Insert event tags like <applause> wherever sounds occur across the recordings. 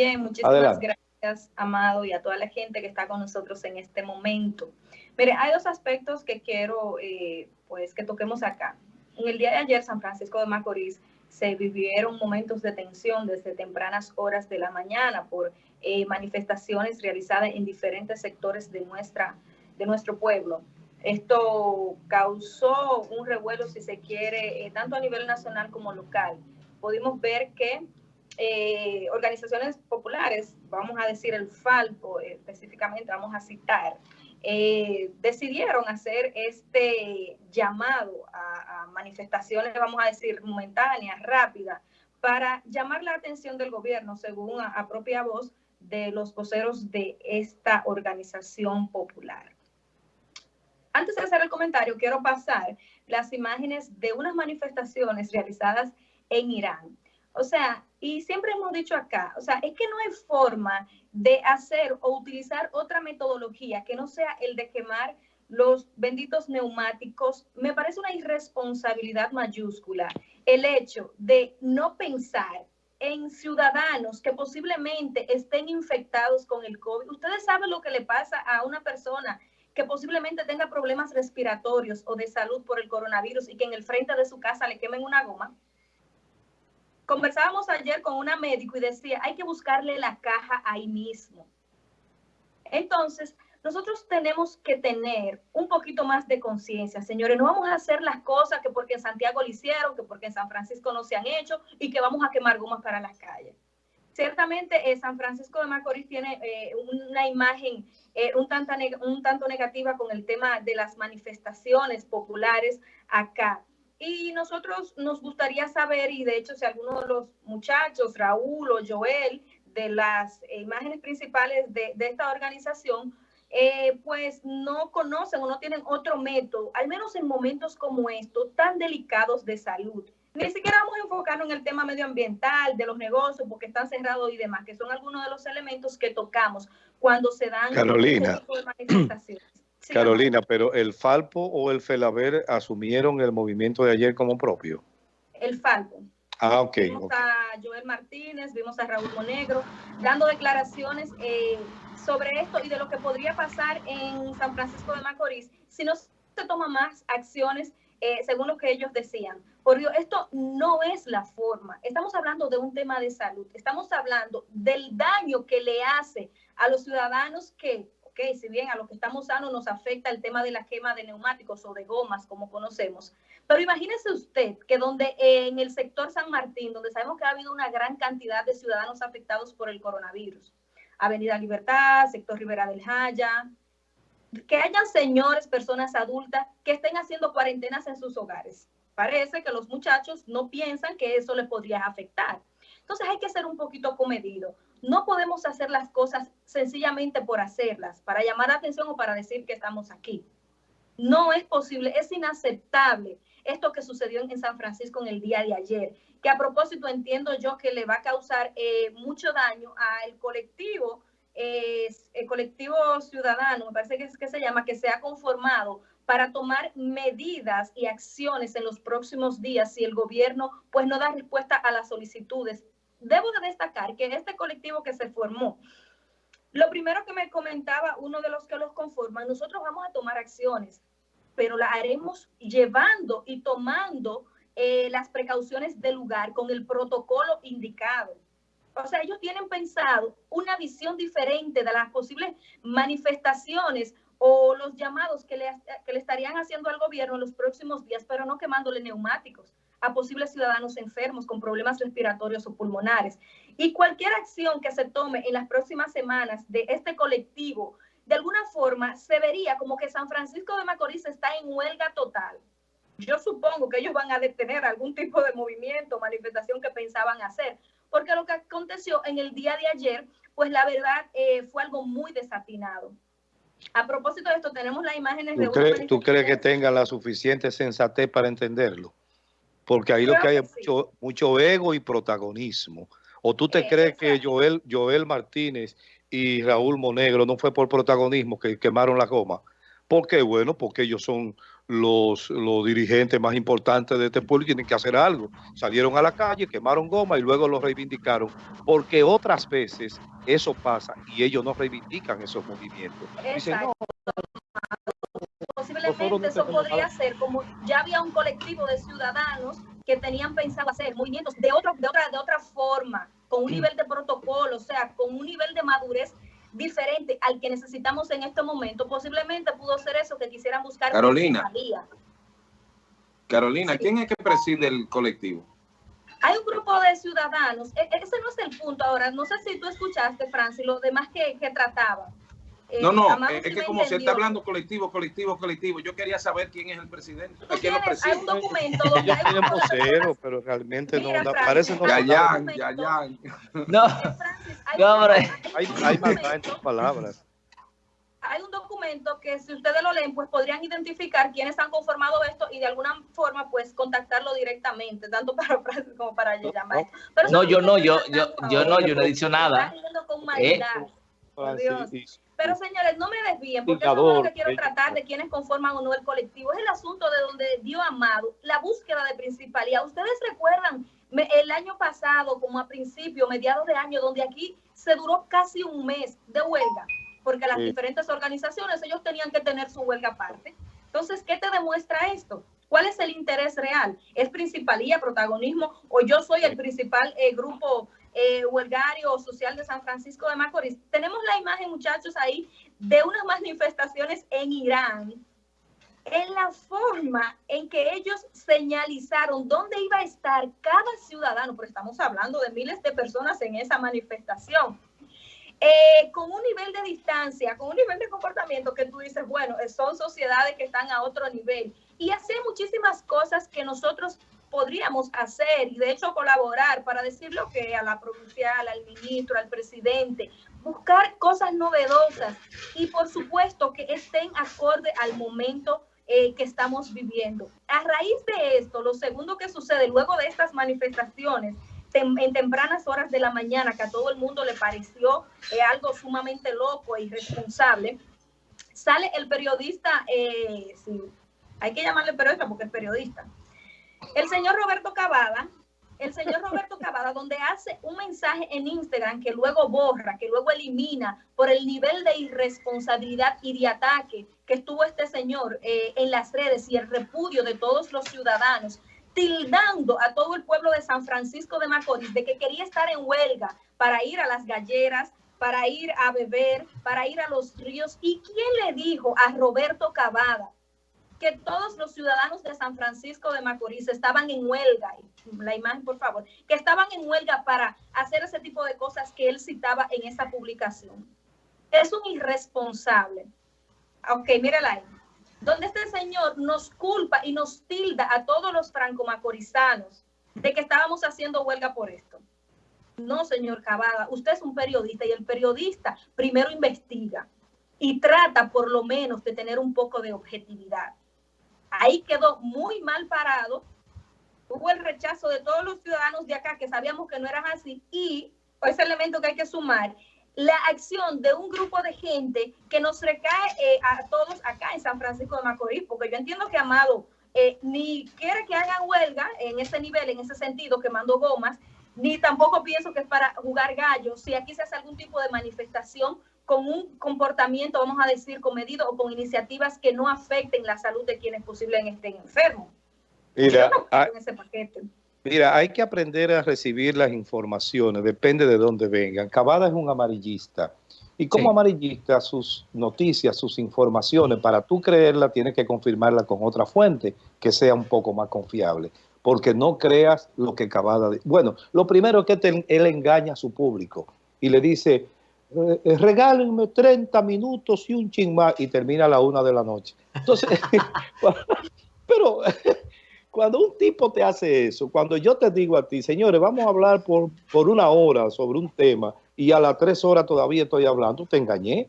Bien, muchísimas gracias, Amado, y a toda la gente que está con nosotros en este momento. Mire, hay dos aspectos que quiero eh, pues que toquemos acá. En el día de ayer, San Francisco de Macorís se vivieron momentos de tensión desde tempranas horas de la mañana por eh, manifestaciones realizadas en diferentes sectores de, nuestra, de nuestro pueblo. Esto causó un revuelo, si se quiere, eh, tanto a nivel nacional como local. Pudimos ver que eh, organizaciones populares, vamos a decir el Falpo específicamente, vamos a citar, eh, decidieron hacer este llamado a, manifestaciones, vamos a decir, momentáneas, rápidas, para llamar la atención del gobierno, según a, propia voz de los voceros de esta organización popular. Antes de hacer el comentario, quiero pasar las imágenes de unas manifestaciones realizadas en Irán. O sea, y siempre hemos dicho acá, o sea, es que no hay forma de hacer o utilizar otra metodología que no sea el de quemar los benditos neumáticos. Me parece una irresponsabilidad mayúscula el hecho de no pensar en ciudadanos que posiblemente estén infectados con el COVID. Ustedes saben lo que le pasa a una persona que posiblemente tenga problemas respiratorios o de salud por el coronavirus y que en el frente de su casa le quemen una goma. Conversábamos ayer con una médico y decía, hay que buscarle la caja ahí mismo. Entonces, nosotros tenemos que tener un poquito más de conciencia, señores. No vamos a hacer las cosas que porque en Santiago lo hicieron, que porque en San Francisco no se han hecho y que vamos a quemar gomas para las calles. Ciertamente, eh, San Francisco de Macorís tiene eh, una imagen eh, un, un tanto negativa con el tema de las manifestaciones populares acá. Y nosotros nos gustaría saber, y de hecho si alguno de los muchachos, Raúl o Joel, de las imágenes principales de, esta organización, eh, pues no conocen o no tienen otro método, al menos en momentos como estos, tan delicados de salud. Ni siquiera vamos a enfocarnos en el tema medioambiental, de los negocios, porque están cerrados y demás, que son algunos de los elementos que tocamos cuando se dan Carolina. Este tipo de manifestaciones. Carolina, pero ¿el Falpo o el Felaber asumieron el movimiento de ayer como propio? El Falpo. Ah, ok. Vimos a Joel Martínez, vimos a Raúl Monegro dando declaraciones eh, sobre esto y de lo que podría pasar en San Francisco de Macorís si no se toman más acciones eh, según lo que ellos decían. Por Dios, esto no es la forma. Estamos hablando de un tema de salud. Estamos hablando del daño que le hace a los ciudadanos que si bien a los que estamos sanos nos afecta el tema de la quema de neumáticos o de gomas, como conocemos, pero imagínese usted que donde en el sector San Martín, donde sabemos que ha habido una gran cantidad de ciudadanos afectados por el coronavirus, Avenida Libertad, sector Rivera del Jaya, que hayan señores, personas adultas que estén haciendo cuarentenas en sus hogares. Parece que los muchachos no piensan que eso les podría afectar. Entonces hay que ser un poquito comedido. No podemos hacer las cosas sencillamente por hacerlas, para llamar la atención o para decir que estamos aquí. No es posible, es inaceptable esto que sucedió en San Francisco en el día de ayer, que a propósito entiendo yo que le va a causar eh, mucho daño al colectivo, el colectivo ciudadano, me parece que es que se llama, que se ha conformado para tomar medidas y acciones en los próximos días si el gobierno pues no da respuesta a las solicitudes debo de destacar que este colectivo que se formó, lo primero que me comentaba uno de los que los conforman, nosotros vamos a tomar acciones, pero la haremos llevando y tomando eh, las precauciones del lugar con el protocolo indicado. O sea, ellos tienen pensado una visión diferente de las posibles manifestaciones o los llamados que le, que le estarían haciendo al gobierno en los próximos días, pero no quemándole neumáticos a posibles ciudadanos enfermos con problemas respiratorios o pulmonares. Y cualquier acción que se tome en las próximas semanas de este colectivo, de alguna forma se vería como que San Francisco de Macorís está en huelga total. Yo supongo que ellos van a detener algún tipo de movimiento, manifestación que pensaban hacer, porque lo que aconteció en el día de ayer, pues la verdad eh, fue algo muy desatinado. A propósito de esto, tenemos las imágenes ¿Tú de... ¿Tú crees que tenga la suficiente sensatez para entenderlo? Porque ahí lo que hay es mucho, ego y protagonismo. ¿O tú te crees que Joel, Joel Martínez y Raúl Monegro no fue por protagonismo que quemaron la goma? ¿Por qué? Bueno, porque ellos son los, los dirigentes más importantes de este pueblo tienen que hacer algo. Salieron a la calle, quemaron goma y luego lo reivindicaron, porque otras veces eso pasa y ellos no reivindican esos movimientos. Posiblemente eso podría ser como ya había un colectivo de ciudadanos que tenían pensado hacer movimientos de, otro, de, otra, de otra forma, con un nivel de protocolo, o sea, con un nivel de madurez diferente al que necesitamos en este momento, posiblemente pudo ser eso que quisieran buscar. Carolina. Carolina, ¿quién es que preside el colectivo? Hay un grupo de ciudadanos, e, ese no es el punto ahora, no sé si tú escuchaste, Francis, lo demás que, que trataba. Eh, no, no, es que como se está hablando colectivo, colectivo, colectivo, yo quería saber quién es el presidente. quién lo preside? Hay un documento donde hay un vocero, pero realmente no, parece no. Ya, ya, ya, ya. No, no, hay, hay, hay maldad en tus palabras. Hay un documento que si ustedes lo leen, pues podrían identificar quiénes han conformado esto y de alguna forma, pues contactarlo directamente, tanto para Francis como para llamar. No, yo no, yo, yo, yo no, yo no he dicho nada. Eh, pero señores, no me desvíen, porque eso es lo que quiero tratar de quienes conforman o no el colectivo. Es el asunto de donde dio Amado, la búsqueda de principalía. Ustedes recuerdan el año pasado, como a principio, mediados de año, donde aquí se duró casi un mes de huelga, porque las diferentes organizaciones, ellos tenían que tener su huelga aparte. Entonces, ¿qué te demuestra esto? ¿Cuál es el interés real? ¿Es principalía, protagonismo o yo soy el principal eh, grupo eh, huelgario social de San Francisco de Macorís. Tenemos la imagen, muchachos, ahí de unas manifestaciones en Irán, en la forma en que ellos señalizaron dónde iba a estar cada ciudadano, porque estamos hablando de miles de personas en esa manifestación. Eh, con un nivel de distancia, con un nivel de comportamiento que tú dices, bueno, son sociedades que están a otro nivel. Y hace muchísimas cosas que nosotros podríamos hacer y de hecho colaborar para decir lo que a la provincial, al ministro, al presidente, buscar cosas novedosas y por supuesto que estén acorde al momento eh, que estamos viviendo. A raíz de esto, lo segundo que sucede luego de estas manifestaciones, en tempranas horas de la mañana, que a todo el mundo le pareció eh, algo sumamente loco e irresponsable, sale el periodista, eh, sí, hay que llamarle periodista porque es periodista, el señor Roberto Cavada, el señor Roberto Cavada, donde hace un mensaje en Instagram que luego borra, que luego elimina por el nivel de irresponsabilidad y de ataque que estuvo este señor eh, en las redes y el repudio de todos los ciudadanos, tildando a todo el pueblo de San Francisco de Macorís de que quería estar en huelga para ir a las galleras, para ir a beber, para ir a los ríos. ¿Y quién le dijo a Roberto Cavada que todos los ciudadanos de San Francisco de Macorís estaban en huelga, la imagen por favor, que estaban en huelga para hacer ese tipo de cosas que él citaba en esa publicación. Es un irresponsable. Ok, mírala ahí. Donde este señor nos culpa y nos tilda a todos los franco-macorizanos de que estábamos haciendo huelga por esto. No, señor Cavada, usted es un periodista y el periodista primero investiga y trata por lo menos de tener un poco de objetividad ahí quedó muy mal parado. Hubo el rechazo de todos los ciudadanos de acá que sabíamos que no eran así y ese elemento que hay que sumar, la acción de un grupo de gente que nos recae eh, a todos acá en San Francisco de Macorís, porque yo entiendo que Amado eh, ni quiere que hagan huelga en ese nivel, en ese sentido, quemando gomas, ni tampoco pienso que es para jugar gallos. Si aquí se hace algún tipo de manifestación con un comportamiento, vamos a decir, comedido o con iniciativas que no afecten la salud de quienes posiblemente estén enfermos. Mira, hay, mira, hay que aprender a recibir las informaciones, depende de dónde vengan. Cavada es un amarillista. Y como amarillista, sus noticias, sus informaciones, para tú creerla, tienes que confirmarla con otra fuente que sea un poco más confiable. Porque no creas lo que Cavada... Bueno, lo primero es que él engaña a su público y le dice, regálenme 30 minutos y un ching más y termina a la una de la noche. Entonces, <laughs> pero <laughs> cuando un tipo te hace eso, cuando yo te digo a ti, señores, vamos a hablar por, por una hora sobre un tema y a las tres horas todavía estoy hablando, te engañé.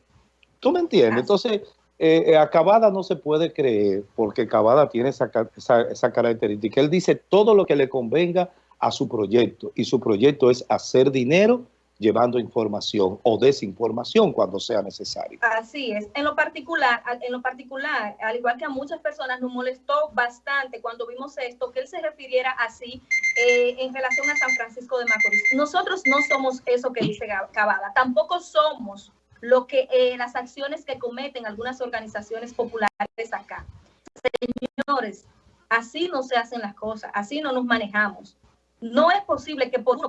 ¿Tú me entiendes? Entonces, eh, Acabada no se puede creer porque Acabada tiene esa, esa, esa característica. Él dice todo lo que le convenga a su proyecto y su proyecto es hacer dinero llevando información o desinformación cuando sea necesario. Así es. En lo particular, en lo particular, al igual que a muchas personas nos molestó bastante cuando vimos esto, que él se refiriera así eh, en relación a San Francisco de Macorís. Nosotros no somos eso que dice Cavada, tampoco somos lo que eh, las acciones que cometen algunas organizaciones populares acá. Señores, así no se hacen las cosas, así no nos manejamos. No es posible que por uno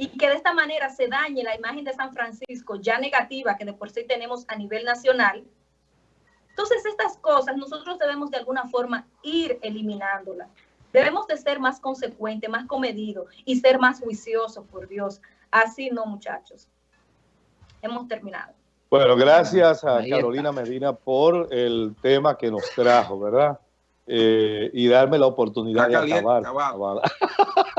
y que de esta manera se dañe la imagen de San Francisco ya negativa que de por sí tenemos a nivel nacional. Entonces estas cosas nosotros debemos de alguna forma ir eliminándolas. Debemos de ser más consecuentes, más comedidos y ser más juiciosos, por Dios. Así no, muchachos. Hemos terminado. Bueno, gracias a Carolina Medina por el tema que nos trajo, ¿verdad? Eh, y darme la oportunidad de acabar. <laughs>